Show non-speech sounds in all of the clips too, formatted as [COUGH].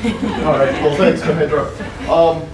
[LAUGHS] All right, well, thanks, Mahendra. Um,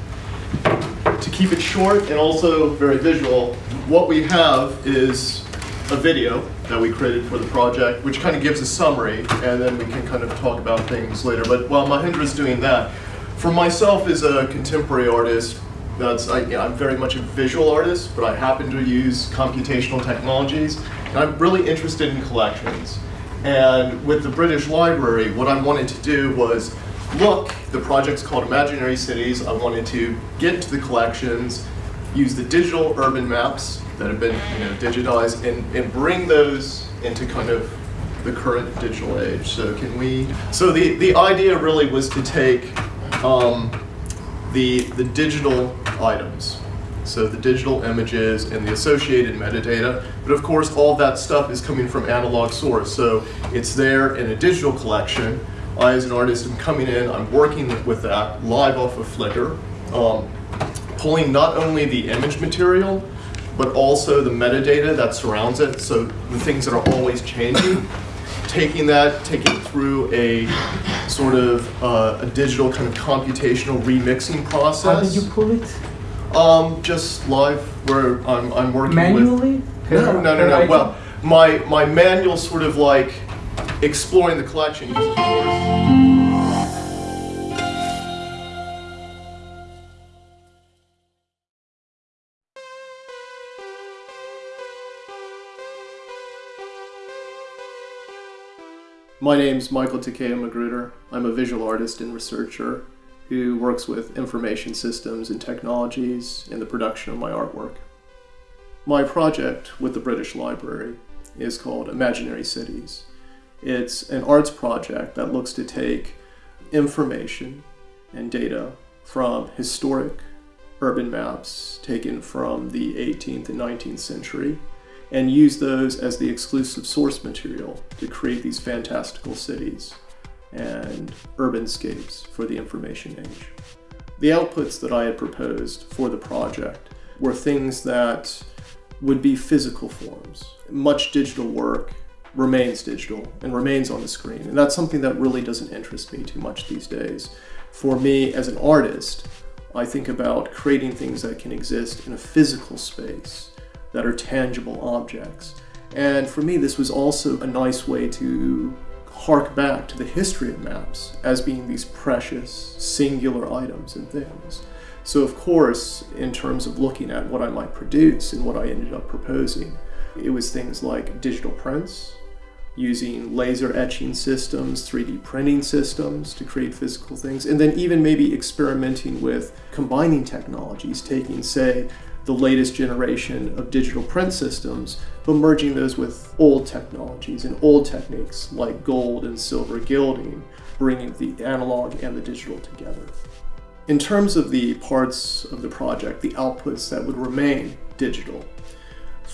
to keep it short and also very visual, what we have is a video that we created for the project, which kind of gives a summary, and then we can kind of talk about things later. But while Mahendra's doing that, for myself as a contemporary artist, that's I, I'm very much a visual artist, but I happen to use computational technologies, and I'm really interested in collections. And with the British Library, what I wanted to do was look, the project's called Imaginary Cities. I wanted to get to the collections, use the digital urban maps that have been you know, digitized, and, and bring those into kind of the current digital age. So can we, so the, the idea really was to take um, the, the digital items, so the digital images and the associated metadata, but of course all that stuff is coming from analog source, so it's there in a digital collection. I as an artist am coming in, I'm working with that live off of Flickr, um, pulling not only the image material, but also the metadata that surrounds it, so the things that are always changing, [COUGHS] taking that, taking it through a sort of uh, a digital kind of computational remixing process. How did you pull it? Um, just live where I'm, I'm working Manually? with. No, no, no, no. Well, my my manual sort of like exploring the collection. My name's Michael Takeo Magruder. I'm a visual artist and researcher who works with information systems and technologies in the production of my artwork. My project with the British Library is called Imaginary Cities. It's an arts project that looks to take information and data from historic urban maps taken from the 18th and 19th century and use those as the exclusive source material to create these fantastical cities and urbanscapes for the information age. The outputs that I had proposed for the project were things that would be physical forms. Much digital work remains digital and remains on the screen, and that's something that really doesn't interest me too much these days. For me as an artist, I think about creating things that can exist in a physical space that are tangible objects. And for me, this was also a nice way to hark back to the history of maps as being these precious, singular items and things. So of course, in terms of looking at what I might produce and what I ended up proposing, it was things like digital prints, using laser etching systems, 3D printing systems to create physical things, and then even maybe experimenting with combining technologies, taking, say, the latest generation of digital print systems, but merging those with old technologies and old techniques like gold and silver gilding, bringing the analog and the digital together. In terms of the parts of the project, the outputs that would remain digital,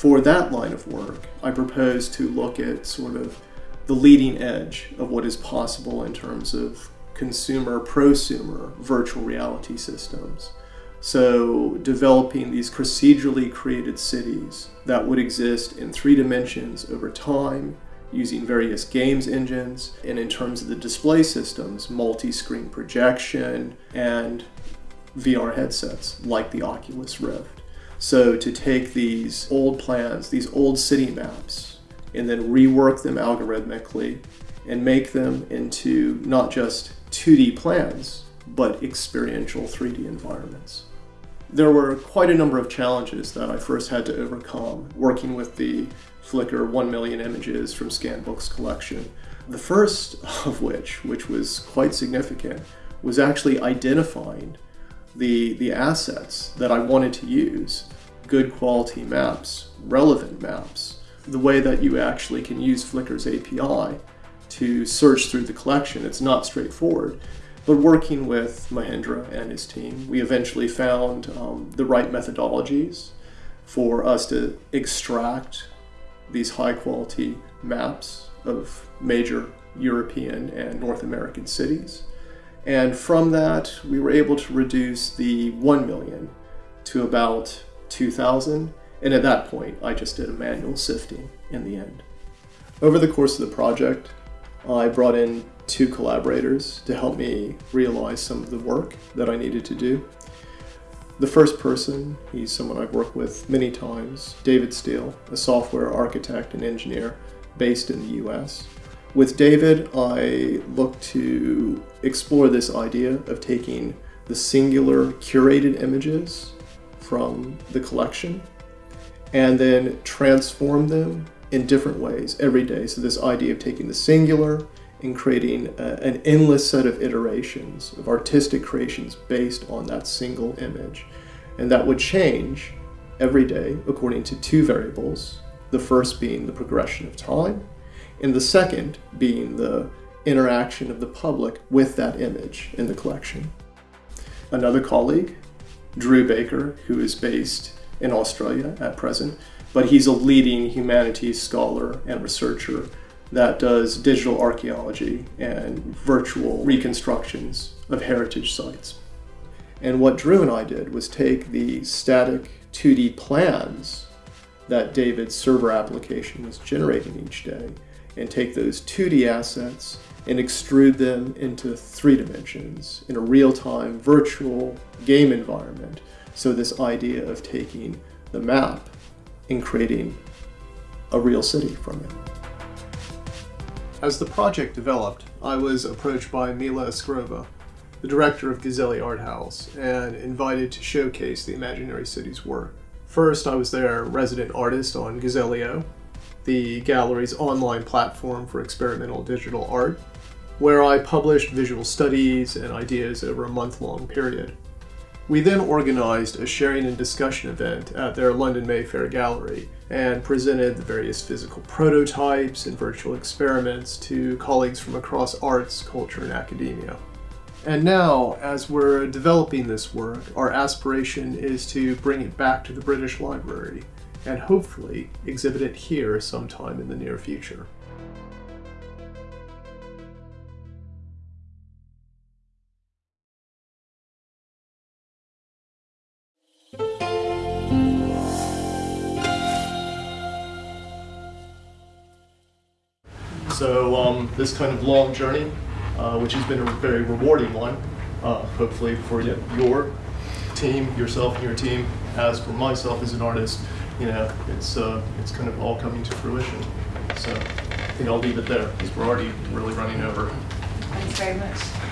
for that line of work, I propose to look at sort of the leading edge of what is possible in terms of consumer prosumer virtual reality systems. So developing these procedurally created cities that would exist in three dimensions over time using various games engines and in terms of the display systems, multi-screen projection and VR headsets like the Oculus Rift. So to take these old plans, these old city maps, and then rework them algorithmically and make them into not just 2D plans, but experiential 3D environments. There were quite a number of challenges that I first had to overcome working with the Flickr 1 million images from Scanbook's collection. The first of which, which was quite significant, was actually identifying the, the assets that I wanted to use, good quality maps, relevant maps, the way that you actually can use Flickr's API to search through the collection. It's not straightforward. But working with Mahendra and his team, we eventually found um, the right methodologies for us to extract these high quality maps of major European and North American cities. And from that, we were able to reduce the 1 million to about 2,000. And at that point, I just did a manual sifting in the end. Over the course of the project, I brought in two collaborators to help me realize some of the work that I needed to do. The first person, he's someone I've worked with many times, David Steele, a software architect and engineer based in the US. With David, I look to explore this idea of taking the singular curated images from the collection and then transform them in different ways every day. So this idea of taking the singular and creating a, an endless set of iterations of artistic creations based on that single image. And that would change every day according to two variables, the first being the progression of time, and the second being the interaction of the public with that image in the collection. Another colleague, Drew Baker, who is based in Australia at present, but he's a leading humanities scholar and researcher that does digital archaeology and virtual reconstructions of heritage sites. And what Drew and I did was take the static 2D plans that David's server application was generating each day and take those 2D assets and extrude them into three dimensions in a real-time virtual game environment. So this idea of taking the map and creating a real city from it. As the project developed, I was approached by Mila Askarova, the director of Gazelli Art House, and invited to showcase the Imaginary Cities work. First, I was their resident artist on Gazell.io, the gallery's online platform for experimental digital art, where I published visual studies and ideas over a month-long period. We then organized a sharing and discussion event at their London Mayfair gallery and presented the various physical prototypes and virtual experiments to colleagues from across arts, culture, and academia. And now, as we're developing this work, our aspiration is to bring it back to the British Library and hopefully exhibit it here sometime in the near future. So um, this kind of long journey, uh, which has been a very rewarding one, uh, hopefully for your team, yourself and your team, as for myself as an artist, you know, it's uh, it's kind of all coming to fruition. So I think I'll leave it there because we're already really running over. Thanks very much.